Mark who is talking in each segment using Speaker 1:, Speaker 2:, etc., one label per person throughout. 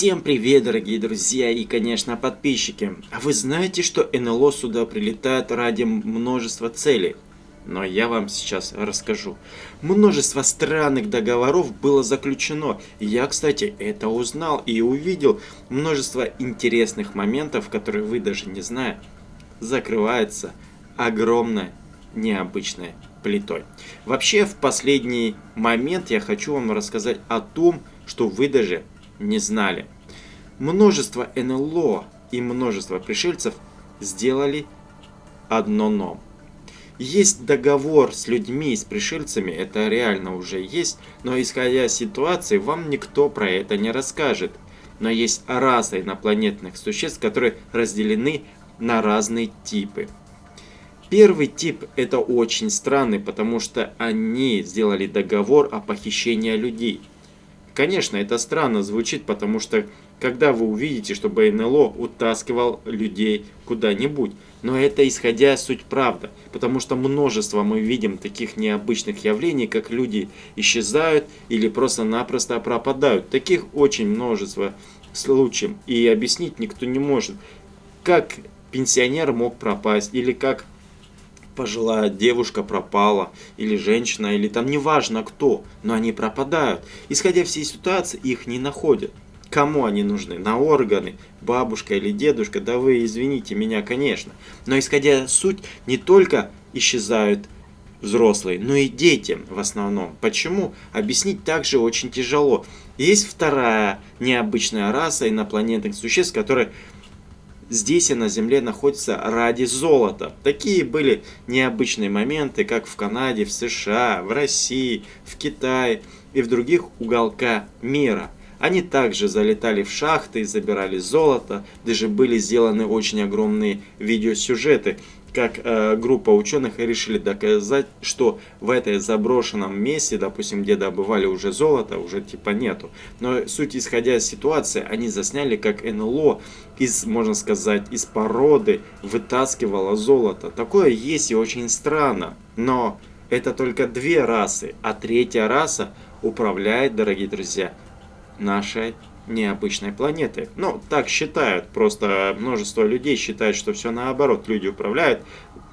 Speaker 1: Всем привет, дорогие друзья и, конечно, подписчики. А вы знаете, что НЛО сюда прилетает ради множества целей? Но я вам сейчас расскажу. Множество странных договоров было заключено. Я, кстати, это узнал и увидел. Множество интересных моментов, которые вы даже не знаете, закрывается огромной необычной плитой. Вообще, в последний момент я хочу вам рассказать о том, что вы даже не знали. Множество НЛО и множество пришельцев сделали одно но. Есть договор с людьми, с пришельцами, это реально уже есть, но исходя из ситуации, вам никто про это не расскажет. Но есть раса инопланетных существ, которые разделены на разные типы. Первый тип это очень странный, потому что они сделали договор о похищении людей. Конечно, это странно звучит, потому что когда вы увидите, что НЛО утаскивал людей куда-нибудь. Но это исходя суть правда, потому что множество мы видим таких необычных явлений, как люди исчезают или просто-напросто пропадают. Таких очень множество случаев, и объяснить никто не может, как пенсионер мог пропасть, или как пожилая девушка пропала, или женщина, или там неважно кто, но они пропадают. Исходя всей ситуации, их не находят. Кому они нужны? На органы? Бабушка или дедушка? Да вы извините меня, конечно. Но исходя суть, не только исчезают взрослые, но и дети в основном. Почему? Объяснить также очень тяжело. Есть вторая необычная раса инопланетных существ, которые здесь и на Земле находится ради золота. Такие были необычные моменты, как в Канаде, в США, в России, в Китае и в других уголках мира. Они также залетали в шахты и забирали золото, даже были сделаны очень огромные видеосюжеты, как э, группа ученых решили доказать, что в этой заброшенном месте, допустим, где добывали уже золото, уже типа нету. Но суть исходя из ситуации, они засняли, как НЛО из, можно сказать, из породы вытаскивало золото. Такое есть и очень странно. Но это только две расы, а третья раса управляет, дорогие друзья, нашей необычной планеты. Ну, так считают, просто множество людей считают, что все наоборот, люди управляют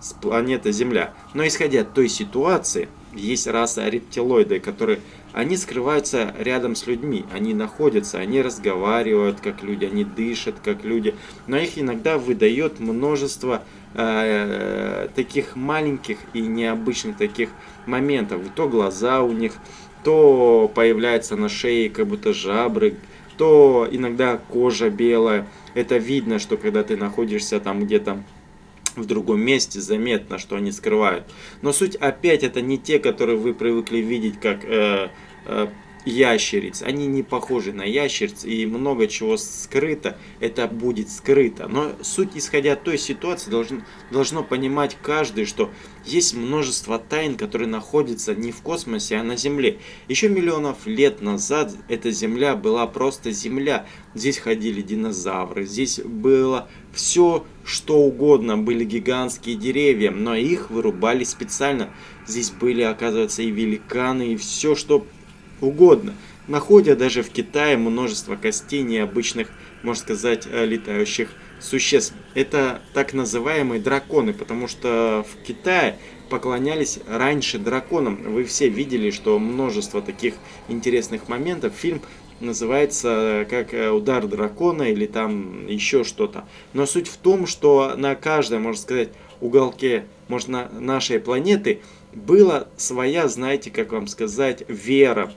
Speaker 1: с планеты Земля. Но исходя от той ситуации, есть раса рептилоиды, которые они скрываются рядом с людьми, они находятся, они разговаривают как люди, они дышат как люди, но их иногда выдает множество э, таких маленьких и необычных таких моментов. То глаза у них, то появляется на шее как будто жабры, то иногда кожа белая. Это видно, что когда ты находишься там где-то в другом месте, заметно, что они скрывают. Но суть опять это не те, которые вы привыкли видеть как э, э, ящериц. Они не похожи на ящериц и много чего скрыто, это будет скрыто. Но суть, исходя от той ситуации, должен, должно понимать каждый, что есть множество тайн, которые находятся не в космосе, а на Земле. Еще миллионов лет назад эта Земля была просто Земля. Здесь ходили динозавры, здесь было все, что угодно. Были гигантские деревья, но их вырубали специально. Здесь были, оказывается, и великаны, и все, что угодно, находя даже в Китае множество костей необычных, можно сказать, э, летающих существ. Это так называемые драконы, потому что в Китае поклонялись раньше драконам. Вы все видели, что множество таких интересных моментов. Фильм называется э, как э, «Удар дракона» или там еще что-то. Но суть в том, что на каждом, можно сказать, уголке можно, нашей планеты была своя, знаете, как вам сказать, вера.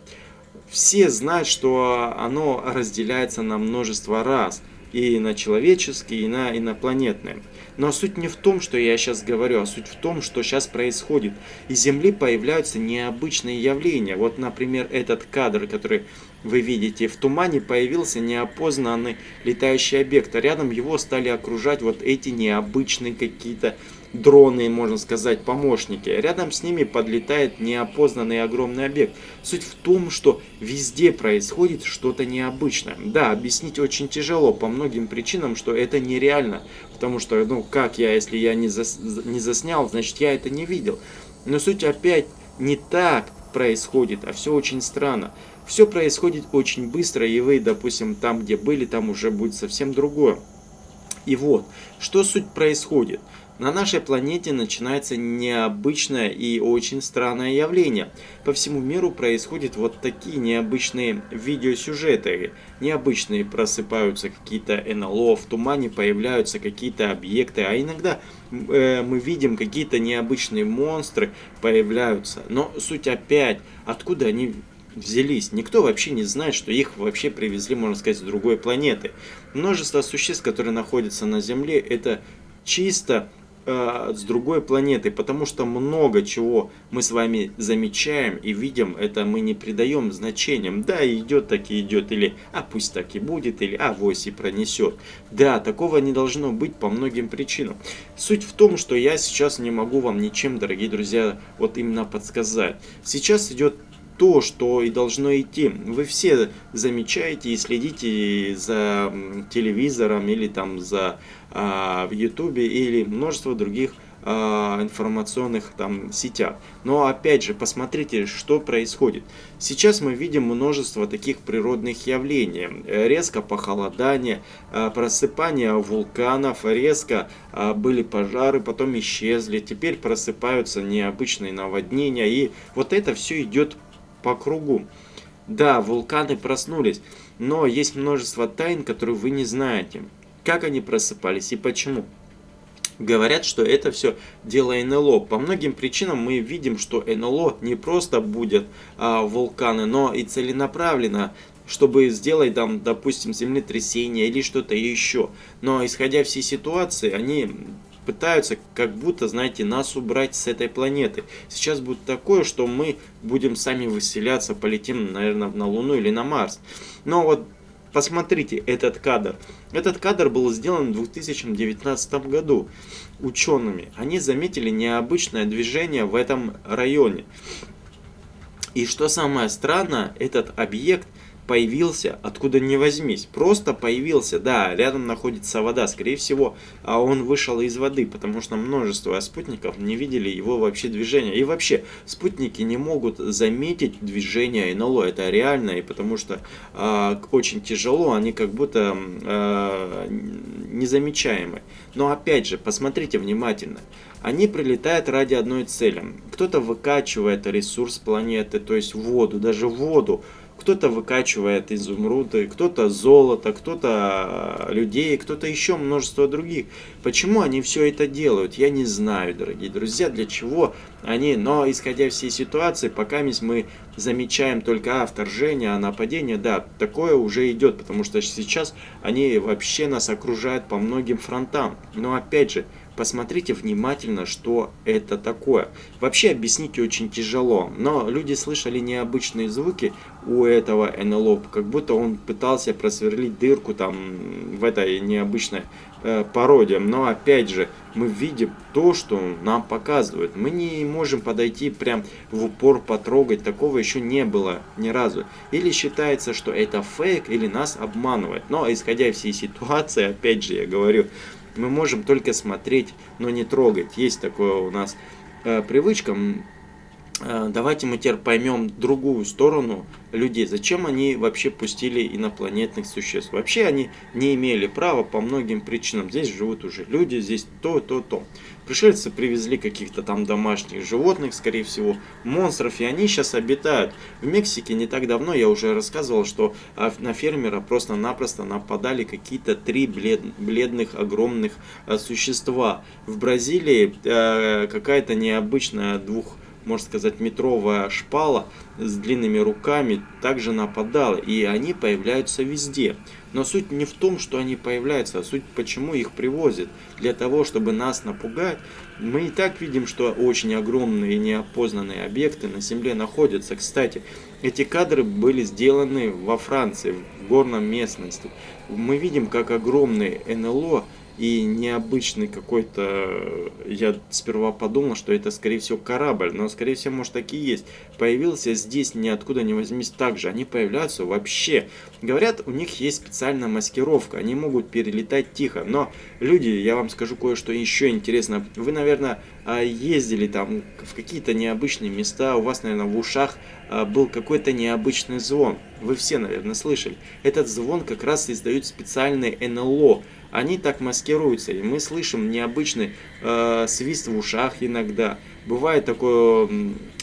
Speaker 1: Все знают, что оно разделяется на множество раз. И на человеческие, и на инопланетные. Но суть не в том, что я сейчас говорю, а суть в том, что сейчас происходит. Из Земли появляются необычные явления. Вот, например, этот кадр, который вы видите, в тумане появился неопознанный летающий объект. А рядом его стали окружать вот эти необычные какие-то дроны, можно сказать, помощники. Рядом с ними подлетает неопознанный огромный объект. Суть в том, что везде происходит что-то необычное. Да, объяснить очень тяжело по многим причинам, что это нереально. Потому что, ну как я, если я не, зас, не заснял, значит я это не видел. Но суть опять не так, происходит, а все очень странно. Все происходит очень быстро, и вы, допустим, там, где были, там уже будет совсем другое. И вот, что суть происходит? На нашей планете начинается необычное и очень странное явление. По всему миру происходят вот такие необычные видеосюжеты. Необычные просыпаются какие-то НЛО, в тумане появляются какие-то объекты, а иногда э, мы видим какие-то необычные монстры появляются. Но суть опять, откуда они взялись. Никто вообще не знает, что их вообще привезли, можно сказать, с другой планеты. Множество существ, которые находятся на Земле, это чисто э, с другой планеты, потому что много чего мы с вами замечаем и видим, это мы не придаем значениям. Да, идет так и идет, или а пусть так и будет, или а вось и пронесет. Да, такого не должно быть по многим причинам. Суть в том, что я сейчас не могу вам ничем, дорогие друзья, вот именно подсказать. Сейчас идет то, что и должно идти. Вы все замечаете и следите за телевизором или там за а, в ютубе или множество других а, информационных там сетях. Но опять же, посмотрите, что происходит. Сейчас мы видим множество таких природных явлений. Резко похолодание, а, просыпание вулканов, резко а, были пожары, потом исчезли. Теперь просыпаются необычные наводнения. И вот это все идет по кругу. Да, вулканы проснулись, но есть множество тайн, которые вы не знаете. Как они просыпались и почему. Говорят, что это все дело НЛО. По многим причинам мы видим, что НЛО не просто будет а, вулканы, но и целенаправленно чтобы сделать там, допустим, землетрясение или что-то еще. Но исходя всей ситуации, они пытаются как будто, знаете, нас убрать с этой планеты. Сейчас будет такое, что мы будем сами выселяться, полетим, наверное, на Луну или на Марс. Но вот посмотрите этот кадр. Этот кадр был сделан в 2019 году учеными. Они заметили необычное движение в этом районе. И что самое странное, этот объект появился откуда ни возьмись. Просто появился, да, рядом находится вода, скорее всего, а он вышел из воды, потому что множество спутников не видели его вообще движения. И вообще, спутники не могут заметить движение НЛО, это реально, и потому что э, очень тяжело, они как будто э, незамечаемы. Но опять же, посмотрите внимательно. Они прилетают ради одной цели. Кто-то выкачивает ресурс планеты, то есть воду, даже воду кто-то выкачивает изумруды, кто-то золото, кто-то э, людей, кто-то еще множество других. Почему они все это делают, я не знаю, дорогие друзья, для чего они, но исходя всей ситуации, пока мы замечаем только а, вторжение, а нападение, да, такое уже идет, потому что сейчас они вообще нас окружают по многим фронтам. Но опять же, посмотрите внимательно, что это такое. Вообще объяснить очень тяжело, но люди слышали необычные звуки у этого НЛО, как будто он пытался просверлить дырку там в этой необычной э, породе. Но опять же, мы видим то, что нам показывают. Мы не можем подойти прям в упор потрогать, такого еще не было ни разу. Или считается, что это фейк, или нас обманывают. Но исходя из всей ситуации, опять же я говорю, мы можем только смотреть, но не трогать. Есть такое у нас э, привычка. Э, давайте мы теперь поймем другую сторону людей. Зачем они вообще пустили инопланетных существ? Вообще они не имели права по многим причинам. Здесь живут уже люди, здесь то, то, то. Пришельцы привезли каких-то там домашних животных, скорее всего, монстров, и они сейчас обитают. В Мексике не так давно я уже рассказывал, что а, на фермера просто-напросто нападали какие-то три блед, бледных огромных а, существа. В Бразилии э, какая-то необычная двух можно сказать, метровая шпала с длинными руками также нападала, и они появляются везде. Но суть не в том, что они появляются, а суть почему их привозят. Для того, чтобы нас напугать, мы и так видим, что очень огромные неопознанные объекты на Земле находятся. Кстати, эти кадры были сделаны во Франции, в горном местности. Мы видим, как огромные НЛО и необычный какой-то, я сперва подумал, что это скорее всего корабль, но скорее всего может так и есть. Появился здесь ниоткуда не возьмись также, они появляются вообще. Говорят, у них есть специальная маскировка, они могут перелетать тихо, но люди, я вам скажу кое-что еще интересно. Вы, наверное, а, ездили там в какие-то необычные места, у вас, наверное, в ушах был какой-то необычный звон. Вы все, наверное, слышали. Этот звон как раз издают специальные НЛО они так маскируются, и мы слышим необычный э, свист в ушах иногда. Бывает такое,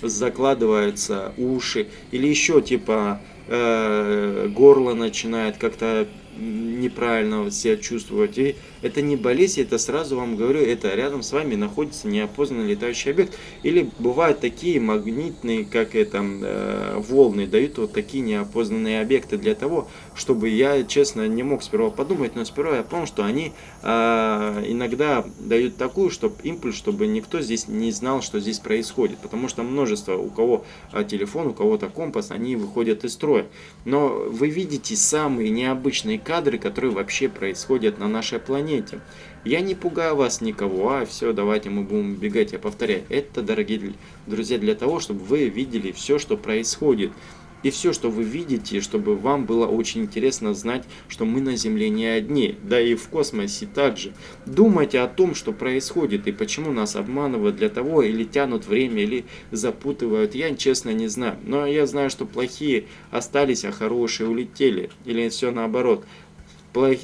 Speaker 1: закладываются уши, или еще типа э, горло начинает как-то неправильно себя чувствовать. И это не болезнь, это сразу вам говорю, это рядом с вами находится неопознанный летающий объект. Или бывают такие магнитные, как это, э, волны, дают вот такие неопознанные объекты для того, чтобы я, честно, не мог сперва подумать, но сперва я понял, что они э, иногда дают такую, чтобы импульс, чтобы никто здесь не знал, что здесь происходит. Потому что множество, у кого э, телефон, у кого-то компас, они выходят из строя. Но вы видите самые необычные кадры, которые вообще происходят на нашей планете. Я не пугаю вас никого, а все, давайте мы будем бегать, я повторяю. Это, дорогие друзья, для того, чтобы вы видели все, что происходит. И все, что вы видите, чтобы вам было очень интересно знать, что мы на Земле не одни, да и в космосе также. Думайте о том, что происходит и почему нас обманывают для того, или тянут время, или запутывают, я честно не знаю. Но я знаю, что плохие остались, а хорошие улетели, или все наоборот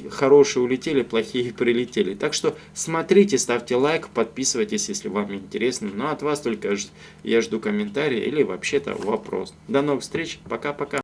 Speaker 1: хорошие улетели, плохие прилетели. Так что смотрите, ставьте лайк, подписывайтесь, если вам интересно. Но ну, от вас только я жду комментарии или вообще-то вопрос. До новых встреч, пока-пока.